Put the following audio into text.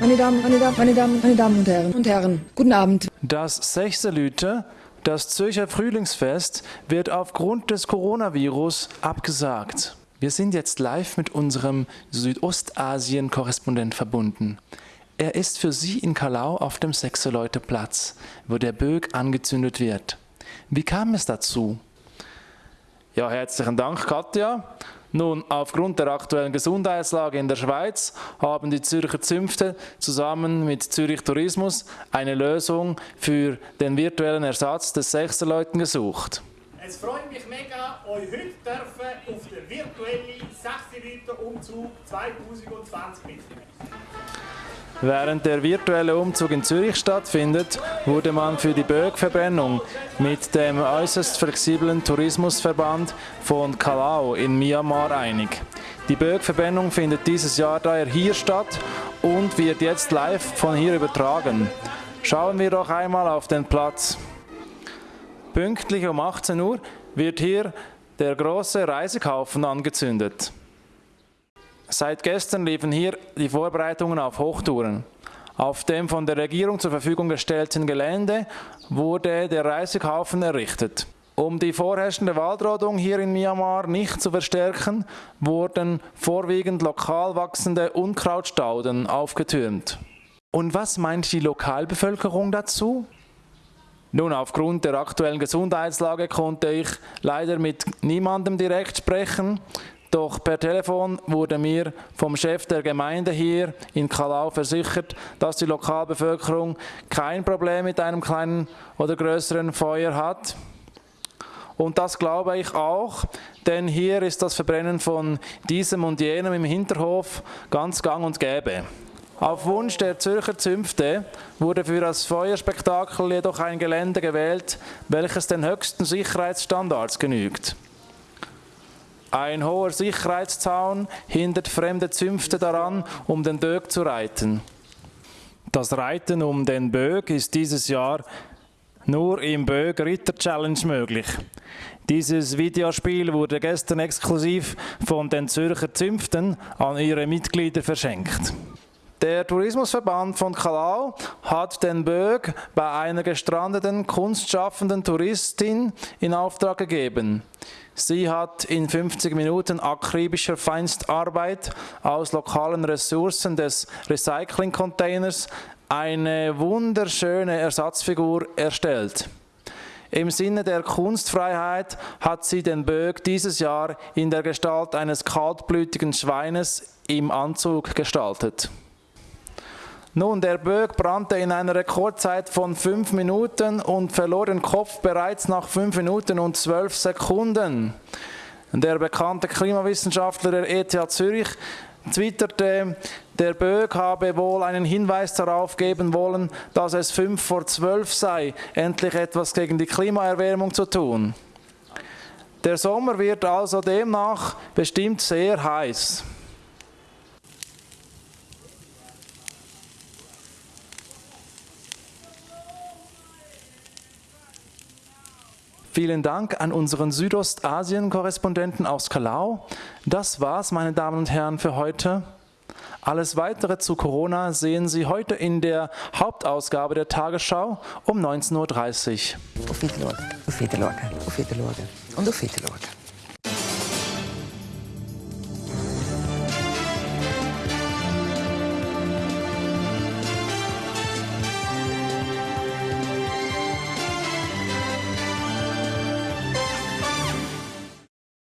Meine Damen, meine Damen, meine Damen, meine Damen und Herren und Herren, guten Abend. Das Sechselüte, das Zürcher Frühlingsfest, wird aufgrund des Coronavirus abgesagt. Wir sind jetzt live mit unserem Südostasien-Korrespondent verbunden. Er ist für Sie in Kalau auf dem Sechseleute-Platz, wo der Bög angezündet wird. Wie kam es dazu? Ja, herzlichen Dank, Katja. Nun, aufgrund der aktuellen Gesundheitslage in der Schweiz haben die Zürcher Zünfte zusammen mit Zürich Tourismus eine Lösung für den virtuellen Ersatz des Sechserleuten gesucht. Es freut mich mega, euch heute dürfen auf den virtuellen Sechserleuten-Umzug 2020 mitnehmen. Während der virtuelle Umzug in Zürich stattfindet, wurde man für die Bögverbrennung mit dem äußerst flexiblen Tourismusverband von Kalau in Myanmar einig. Die Bögverbrennung findet dieses Jahr daher hier statt und wird jetzt live von hier übertragen. Schauen wir doch einmal auf den Platz. Pünktlich um 18 Uhr wird hier der große Reisekaufen angezündet. Seit gestern liefen hier die Vorbereitungen auf Hochtouren. Auf dem von der Regierung zur Verfügung gestellten Gelände wurde der Reisekaufen errichtet. Um die vorherrschende Waldrodung hier in Myanmar nicht zu verstärken, wurden vorwiegend lokal wachsende Unkrautstauden aufgetürmt. Und was meint die Lokalbevölkerung dazu? Nun, aufgrund der aktuellen Gesundheitslage konnte ich leider mit niemandem direkt sprechen. Doch per Telefon wurde mir vom Chef der Gemeinde hier in Kalau versichert, dass die Lokalbevölkerung kein Problem mit einem kleinen oder größeren Feuer hat. Und das glaube ich auch, denn hier ist das Verbrennen von diesem und jenem im Hinterhof ganz gang und gäbe. Auf Wunsch der Zürcher Zünfte wurde für das Feuerspektakel jedoch ein Gelände gewählt, welches den höchsten Sicherheitsstandards genügt. Ein hoher Sicherheitszaun hindert fremde Zünfte daran, um den Böck zu reiten. Das Reiten um den Böck ist dieses Jahr nur im Böck Ritter Challenge möglich. Dieses Videospiel wurde gestern exklusiv von den Zürcher Zünften an ihre Mitglieder verschenkt. Der Tourismusverband von Kalau hat den Böck bei einer gestrandeten kunstschaffenden Touristin in Auftrag gegeben. Sie hat in 50 Minuten akribischer Feinstarbeit aus lokalen Ressourcen des Recycling-Containers eine wunderschöne Ersatzfigur erstellt. Im Sinne der Kunstfreiheit hat sie den Böck dieses Jahr in der Gestalt eines kaltblütigen Schweines im Anzug gestaltet. Nun, der Böck brannte in einer Rekordzeit von fünf Minuten und verlor den Kopf bereits nach fünf Minuten und zwölf Sekunden. Der bekannte Klimawissenschaftler der ETH Zürich twitterte, der Böck habe wohl einen Hinweis darauf geben wollen, dass es fünf vor zwölf sei, endlich etwas gegen die Klimaerwärmung zu tun. Der Sommer wird also demnach bestimmt sehr heiß. Vielen Dank an unseren Südostasien-Korrespondenten aus Kalau. Das war's, meine Damen und Herren, für heute. Alles weitere zu Corona sehen Sie heute in der Hauptausgabe der Tagesschau um 19.30 Uhr. Auf Wiedersehen, auf Wiedersehen, auf Wiedersehen und auf Wiedersehen.